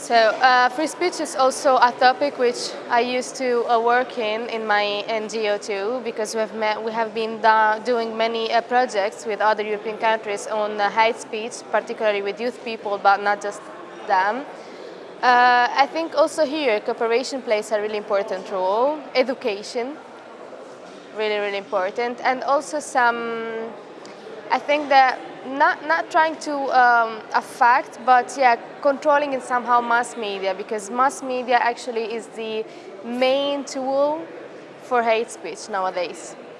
So uh, free speech is also a topic which I used to uh, work in in my NGO too, because we have met, we have been doing many uh, projects with other European countries on uh, hate speech, particularly with youth people, but not just them. Uh, I think also here cooperation plays a really important role, education, really really important, and also some. I think that not, not trying to um, affect, but yeah, controlling in somehow mass media, because mass media actually is the main tool for hate speech nowadays.